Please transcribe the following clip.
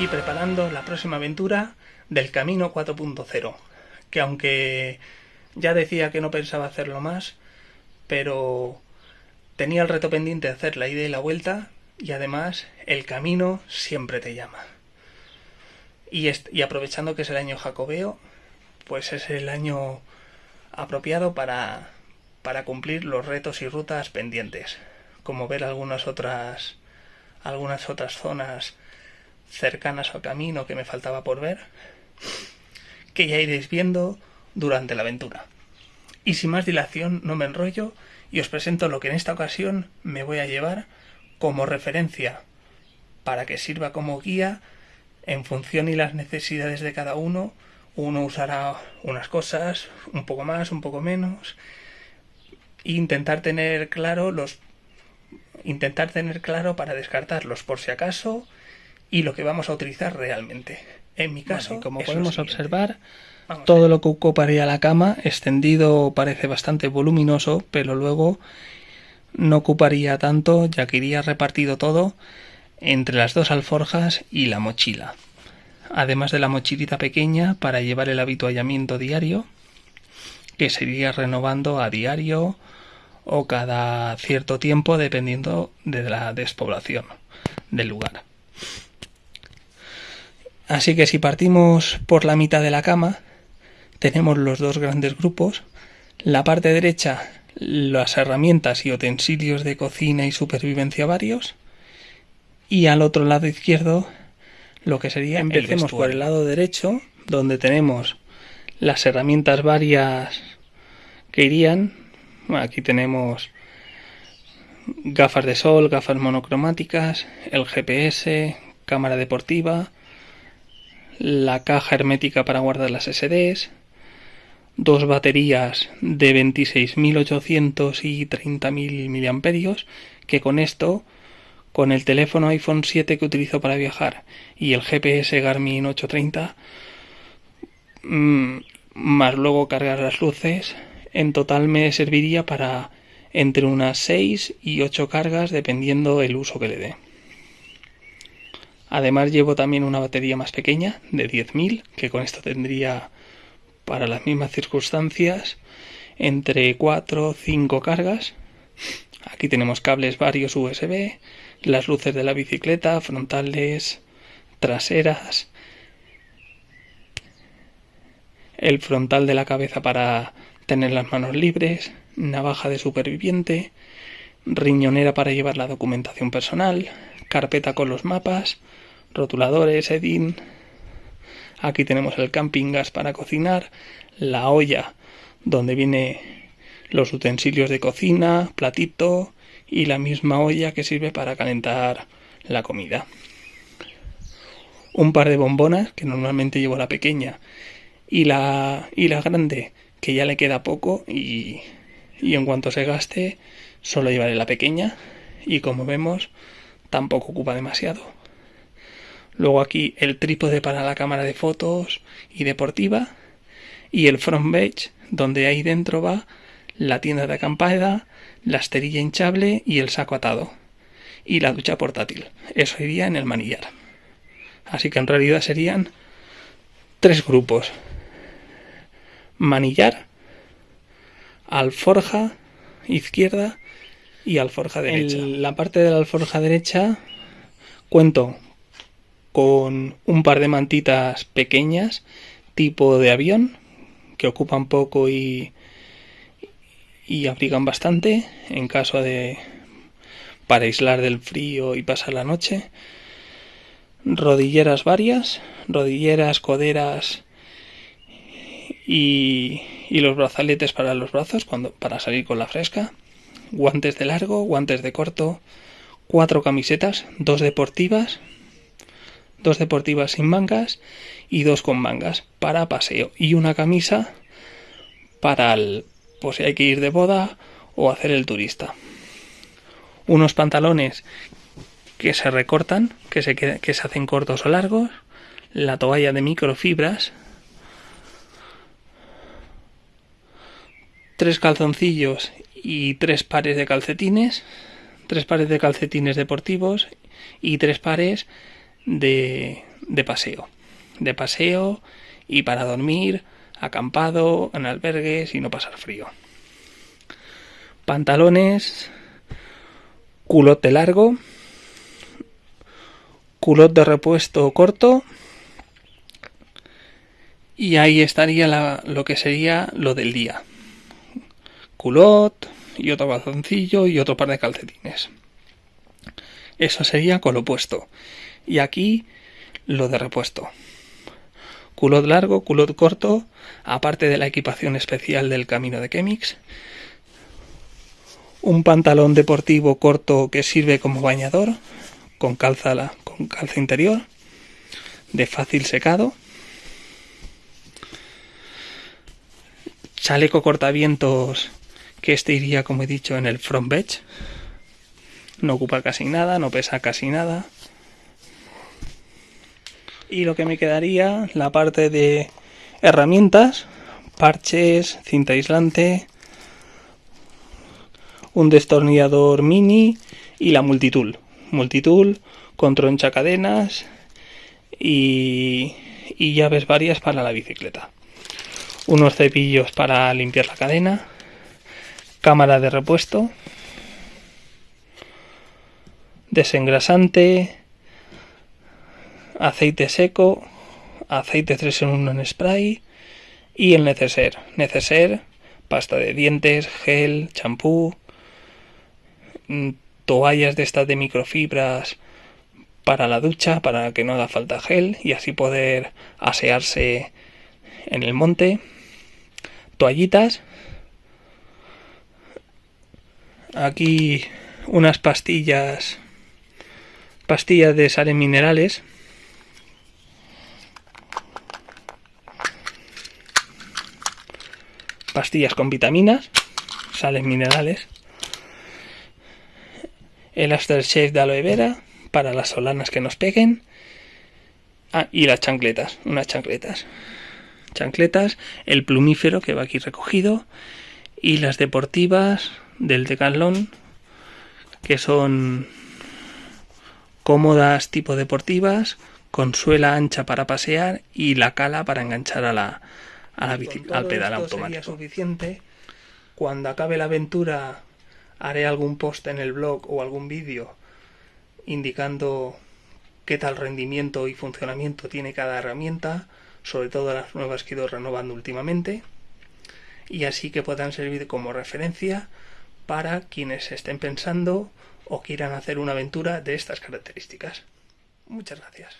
aquí preparando la próxima aventura del Camino 4.0, que aunque ya decía que no pensaba hacerlo más, pero tenía el reto pendiente de hacer la ida y la vuelta y además el camino siempre te llama. Y, y aprovechando que es el año jacobeo, pues es el año apropiado para, para cumplir los retos y rutas pendientes, como ver algunas otras algunas otras zonas cercanas al camino que me faltaba por ver, que ya iréis viendo durante la aventura. Y sin más dilación no me enrollo y os presento lo que en esta ocasión me voy a llevar como referencia para que sirva como guía en función y las necesidades de cada uno. Uno usará unas cosas, un poco más, un poco menos. E intentar tener claro los intentar tener claro para descartarlos por si acaso y lo que vamos a utilizar realmente. En mi caso, como podemos observar, todo lo que ocuparía la cama extendido parece bastante voluminoso, pero luego no ocuparía tanto ya que iría repartido todo entre las dos alforjas y la mochila. Además de la mochilita pequeña para llevar el habituallamiento diario, que se iría renovando a diario o cada cierto tiempo dependiendo de la despoblación del lugar. Así que si partimos por la mitad de la cama, tenemos los dos grandes grupos. La parte derecha, las herramientas y utensilios de cocina y supervivencia varios. Y al otro lado izquierdo, lo que sería, empecemos por el lado derecho, donde tenemos las herramientas varias que irían. aquí tenemos gafas de sol, gafas monocromáticas, el GPS, cámara deportiva, la caja hermética para guardar las SDs, dos baterías de 26.800 y 30.000 mAh, que con esto, con el teléfono iPhone 7 que utilizo para viajar y el GPS Garmin 830, mm, más luego cargar las luces, en total me serviría para entre unas 6 y 8 cargas dependiendo el uso que le dé. Además llevo también una batería más pequeña de 10.000 que con esto tendría para las mismas circunstancias entre 4 o 5 cargas. Aquí tenemos cables varios USB, las luces de la bicicleta, frontales, traseras, el frontal de la cabeza para tener las manos libres, navaja de superviviente, riñonera para llevar la documentación personal, carpeta con los mapas, rotuladores, Edin. Aquí tenemos el camping gas para cocinar, la olla donde viene los utensilios de cocina, platito y la misma olla que sirve para calentar la comida. Un par de bombonas, que normalmente llevo la pequeña, y la, y la grande, que ya le queda poco y, y en cuanto se gaste solo llevaré la pequeña y como vemos tampoco ocupa demasiado. Luego aquí el trípode para la cámara de fotos y deportiva. Y el front bench, donde ahí dentro va la tienda de acampada, la esterilla hinchable y el saco atado. Y la ducha portátil. Eso iría en el manillar. Así que en realidad serían tres grupos. Manillar, alforja izquierda y alforja derecha. En la parte de la alforja derecha cuento con un par de mantitas pequeñas tipo de avión que ocupan poco y, y abrigan bastante en caso de para aislar del frío y pasar la noche rodilleras varias rodilleras coderas y, y los brazaletes para los brazos cuando para salir con la fresca guantes de largo guantes de corto cuatro camisetas dos deportivas dos deportivas sin mangas y dos con mangas para paseo y una camisa para el, pues si hay que ir de boda o hacer el turista. Unos pantalones que se recortan, que se, que se hacen cortos o largos, la toalla de microfibras, tres calzoncillos y tres pares de calcetines, tres pares de calcetines deportivos y tres pares de, de paseo. De paseo y para dormir, acampado, en albergues y no pasar frío. Pantalones, culote largo, culot de repuesto corto y ahí estaría lo que sería lo del día. Culot y otro calzoncillo y otro par de calcetines. Eso sería con lo opuesto. Y aquí lo de repuesto. Culot largo, culot corto, aparte de la equipación especial del camino de Chemix. Un pantalón deportivo corto que sirve como bañador, con calza, con calza interior, de fácil secado chaleco cortavientos que este iría como he dicho en el front bench. No ocupa casi nada no pesa casi nada. Y lo que me quedaría la parte de herramientas parches cinta aislante un destornillador mini y la multitool multitool con troncha cadenas y, y llaves varias para la bicicleta. Unos cepillos para limpiar la cadena, cámara de repuesto, desengrasante, aceite seco, aceite 3 en 1 en spray. Y el neceser. Neceser, pasta de dientes, gel, champú, mm, toallas de estas de microfibras para la ducha, para que no haga falta gel y así poder asearse en el monte. Toallitas. Aquí unas pastillas, pastillas de sales minerales. Pastillas con vitaminas, sales minerales. El aftershave de aloe vera para las solanas que nos peguen. Ah, y las chancletas, unas chancletas chancletas, el plumífero que va aquí recogido y las deportivas del Decathlon que son cómodas tipo deportivas con suela ancha para pasear y la cala para enganchar a la, a la bici, al pedal automático. suficiente. Cuando acabe la aventura haré algún post en el blog o algún vídeo indicando qué tal rendimiento y funcionamiento tiene cada herramienta sobre todo las nuevas que he ido renovando últimamente, y así que puedan servir como referencia para quienes estén pensando o quieran hacer una aventura de estas características. Muchas gracias.